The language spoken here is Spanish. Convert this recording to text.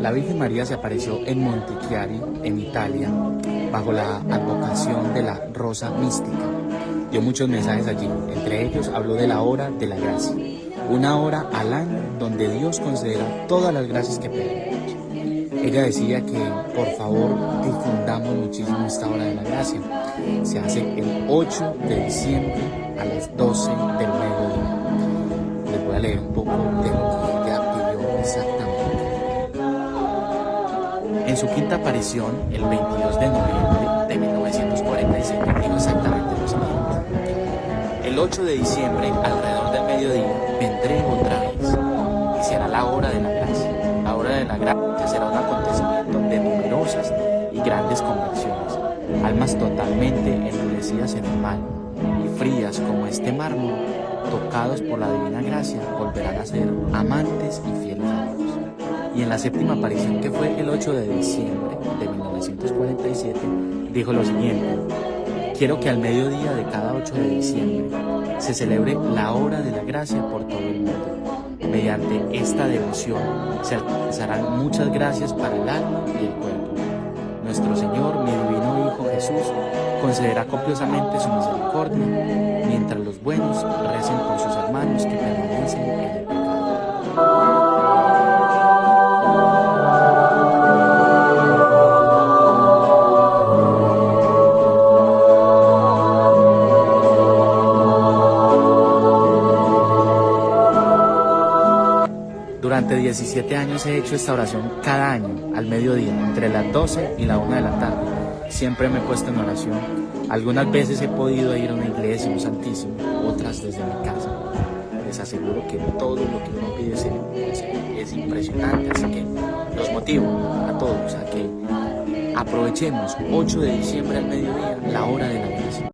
La Virgen María se apareció en Montichiari, en Italia, bajo la advocación de la Rosa Mística. Dio muchos mensajes allí, entre ellos habló de la hora de la gracia, una hora al año donde Dios considera todas las gracias que pedimos. Ella decía que por favor difundamos muchísimo esta hora de la gracia. Se hace el 8 de diciembre a las 12 del mediodía. Les voy a leer un poco de En su quinta aparición, el 22 de noviembre de 1947, dijo exactamente lo siguiente. El 8 de diciembre, alrededor del mediodía, vendré otra vez y será la hora de la gracia. La hora de la gracia será un acontecimiento de numerosas y grandes conversiones. Almas totalmente endurecidas en el mal y frías como este mármol, tocados por la divina gracia, volverán a ser amantes y fieles a Dios y en la séptima aparición, que fue el 8 de diciembre de 1947, dijo lo siguiente, quiero que al mediodía de cada 8 de diciembre se celebre la hora de la gracia por todo el mundo. Mediante esta devoción se alcanzarán muchas gracias para el alma y el cuerpo. Nuestro Señor, mi divino Hijo Jesús, concederá copiosamente su misericordia, mientras Durante 17 años he hecho esta oración cada año, al mediodía, entre las 12 y la 1 de la tarde. Siempre me he puesto en oración. Algunas veces he podido ir a una iglesia, un santísimo, otras desde mi casa. Les aseguro que todo lo que uno pide es impresionante, así que los motivo a todos a que aprovechemos 8 de diciembre al mediodía, la hora de la iglesia.